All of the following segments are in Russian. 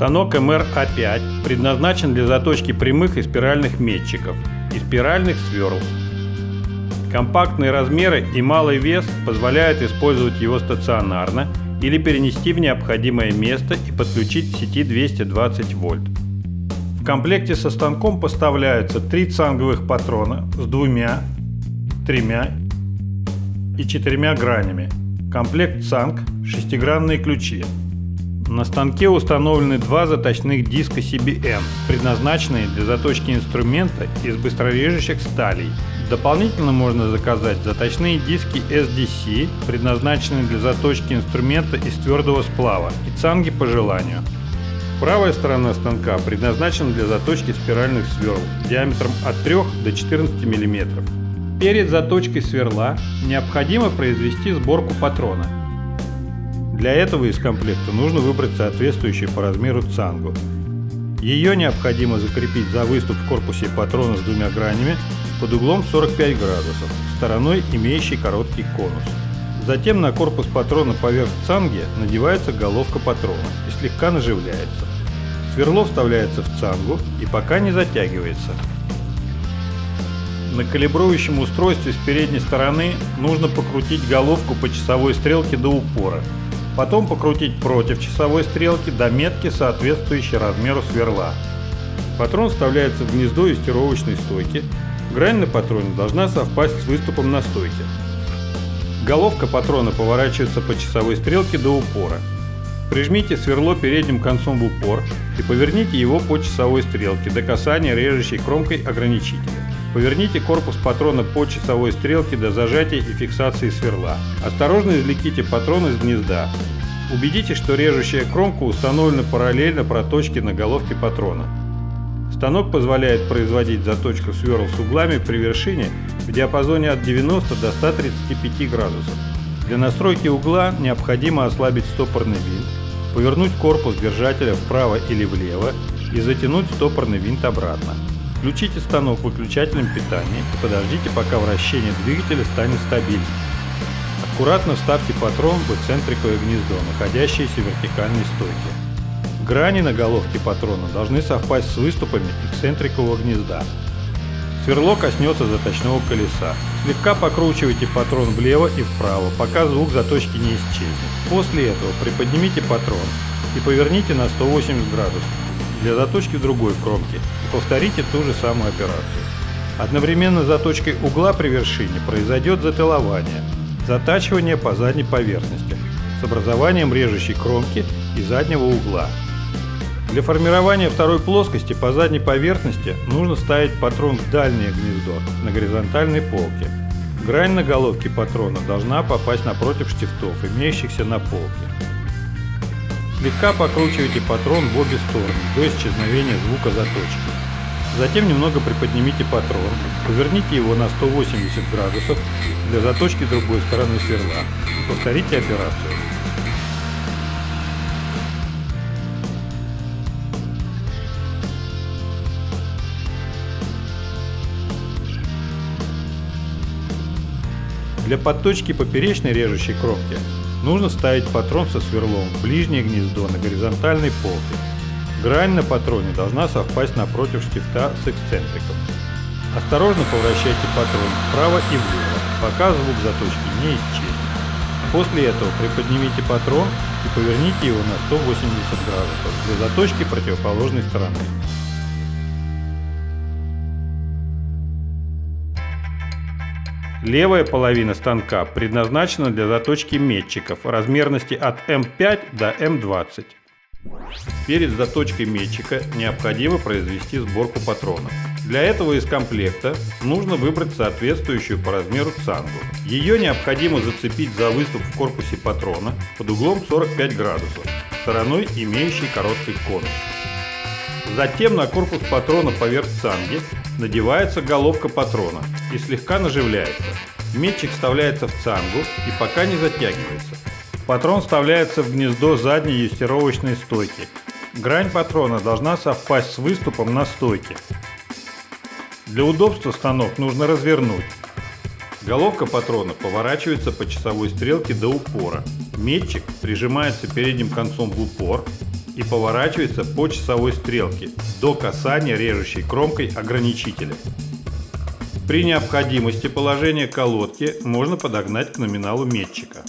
Станок МРА5 предназначен для заточки прямых и спиральных метчиков и спиральных сверл. Компактные размеры и малый вес позволяют использовать его стационарно или перенести в необходимое место и подключить к сети 220 вольт. В комплекте со станком поставляются три цанговых патрона с двумя, тремя и четырьмя гранями. Комплект цанг, шестигранные ключи. На станке установлены два заточных диска CBN, предназначенные для заточки инструмента из быстрорежущих сталей. Дополнительно можно заказать заточные диски SDC, предназначенные для заточки инструмента из твердого сплава, и цанги по желанию. Правая сторона станка предназначена для заточки спиральных сверл диаметром от 3 до 14 мм. Перед заточкой сверла необходимо произвести сборку патрона – для этого из комплекта нужно выбрать соответствующую по размеру цангу. Ее необходимо закрепить за выступ в корпусе патрона с двумя гранями под углом 45 градусов, стороной имеющей короткий конус. Затем на корпус патрона поверх цанги надевается головка патрона и слегка наживляется. Сверло вставляется в цангу и пока не затягивается. На калибрующем устройстве с передней стороны нужно покрутить головку по часовой стрелке до упора Потом покрутить против часовой стрелки до метки, соответствующей размеру сверла. Патрон вставляется в гнездо юстировочной стойки. Грань на патроне должна совпасть с выступом на стойке. Головка патрона поворачивается по часовой стрелке до упора. Прижмите сверло передним концом в упор и поверните его по часовой стрелке до касания режущей кромкой ограничителя. Поверните корпус патрона по часовой стрелке до зажатия и фиксации сверла. Осторожно извлеките патрон из гнезда. Убедитесь, что режущая кромка установлена параллельно проточке на головке патрона. Станок позволяет производить заточку сверл с углами при вершине в диапазоне от 90 до 135 градусов. Для настройки угла необходимо ослабить стопорный винт, повернуть корпус держателя вправо или влево и затянуть стопорный винт обратно. Включите станок выключателем питания и подождите, пока вращение двигателя станет стабильным. Аккуратно вставьте патрон в эксцентриковое гнездо, находящееся в вертикальной стойке. Грани на головке патрона должны совпасть с выступами эксцентрикового гнезда. Сверло коснется заточного колеса. Слегка покручивайте патрон влево и вправо, пока звук заточки не исчезнет. После этого приподнимите патрон и поверните на 180 градусов для заточки другой кромки повторите ту же самую операцию. Одновременно с заточкой угла при вершине произойдет затылование, затачивание по задней поверхности с образованием режущей кромки и заднего угла. Для формирования второй плоскости по задней поверхности нужно ставить патрон в дальнее гнездо на горизонтальной полке. Грань на головке патрона должна попасть напротив штифтов, имеющихся на полке. Слегка покручивайте патрон в обе стороны до исчезновения звука заточки. Затем немного приподнимите патрон, поверните его на 180 градусов для заточки другой стороны сверла и повторите операцию. Для подточки поперечной режущей кромки Нужно ставить патрон со сверлом в ближнее гнездо на горизонтальной полке. Грань на патроне должна совпасть напротив штифта с эксцентриком. Осторожно поворачивайте патрон вправо и влево, пока звук заточки не исчезнет. После этого приподнимите патрон и поверните его на 180 градусов для заточки противоположной стороны. Левая половина станка предназначена для заточки метчиков размерности от М5 до М20. Перед заточкой метчика необходимо произвести сборку патронов. Для этого из комплекта нужно выбрать соответствующую по размеру цангу. Ее необходимо зацепить за выступ в корпусе патрона под углом 45 градусов, стороной имеющей короткий конус. Затем на корпус патрона поверх цанги надевается головка патрона и слегка наживляется. Метчик вставляется в цангу и пока не затягивается. Патрон вставляется в гнездо задней юстировочной стойки. Грань патрона должна совпасть с выступом на стойке. Для удобства станок нужно развернуть. Головка патрона поворачивается по часовой стрелке до упора. Метчик прижимается передним концом в упор и поворачивается по часовой стрелке до касания режущей кромкой ограничителя. При необходимости положение колодки можно подогнать к номиналу метчика.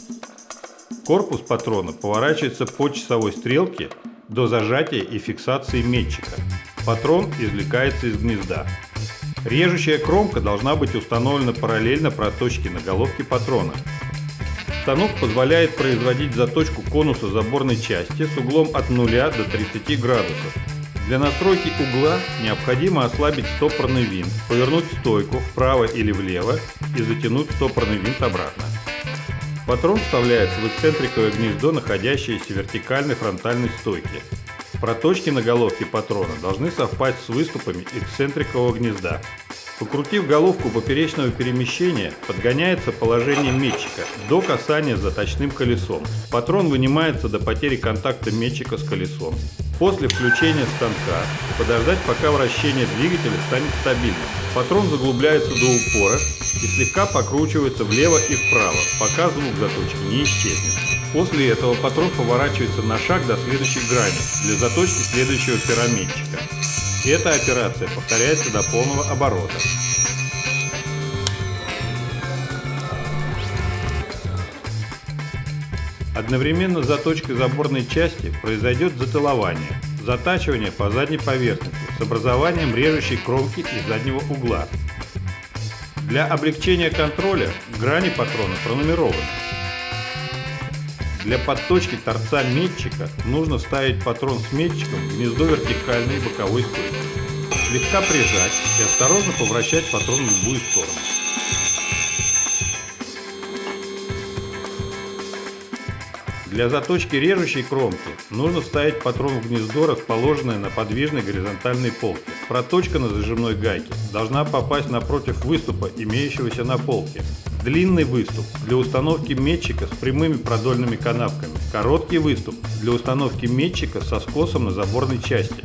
Корпус патрона поворачивается по часовой стрелке до зажатия и фиксации метчика. Патрон извлекается из гнезда. Режущая кромка должна быть установлена параллельно проточке на головке патрона. Станок позволяет производить заточку конуса заборной части с углом от 0 до 30 градусов. Для настройки угла необходимо ослабить стопорный винт, повернуть стойку вправо или влево и затянуть стопорный винт обратно. Патрон вставляется в эксцентриковое гнездо, находящееся в вертикальной фронтальной стойке. Проточки на головке патрона должны совпасть с выступами эксцентрикового гнезда. Покрутив головку поперечного перемещения, подгоняется положение метчика до касания заточным колесом. Патрон вынимается до потери контакта метчика с колесом. После включения станка подождать, пока вращение двигателя станет стабильным. Патрон заглубляется до упора и слегка покручивается влево и вправо, пока звук заточки не исчезнет. После этого патрон поворачивается на шаг до следующей грани для заточки следующего пирамидчика. Эта операция повторяется до полного оборота. Одновременно с заточкой заборной части произойдет затылование, затачивание по задней поверхности с образованием режущей кромки и заднего угла. Для облегчения контроля грани патрона пронумерованы. Для подточки торца метчика нужно вставить патрон с метчиком в гнездо вертикальной боковой стойки. Слегка прижать и осторожно повращать патрон в любую сторону. Для заточки режущей кромки нужно вставить патрон в гнездо, расположенное на подвижной горизонтальной полке. Проточка на зажимной гайке должна попасть напротив выступа, имеющегося на полке. Длинный выступ для установки метчика с прямыми продольными канавками. Короткий выступ для установки метчика со скосом на заборной части.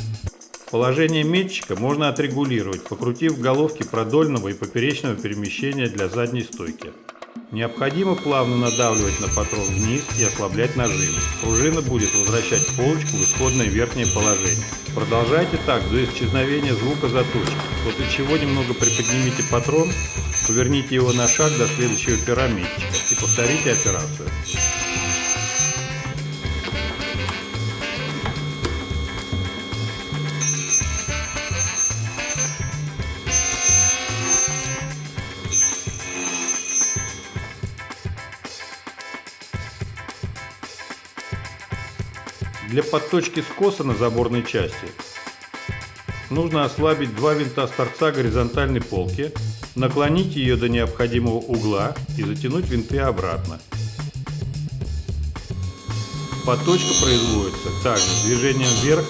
Положение метчика можно отрегулировать, покрутив головки продольного и поперечного перемещения для задней стойки. Необходимо плавно надавливать на патрон вниз и ослаблять нажим. Пружина будет возвращать полочку в исходное верхнее положение. Продолжайте так до исчезновения звука заточки, после чего немного приподнимите патрон, поверните его на шаг до следующего пирамидчика и повторите операцию. Для подточки скоса на заборной части нужно ослабить два винта с торца горизонтальной полки, наклонить ее до необходимого угла и затянуть винты обратно. Подточка производится также движением вверх